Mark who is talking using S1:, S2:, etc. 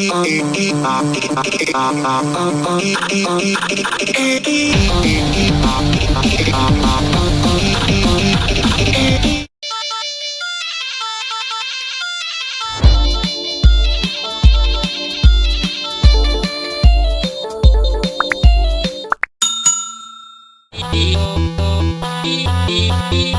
S1: Beep, beep, beep.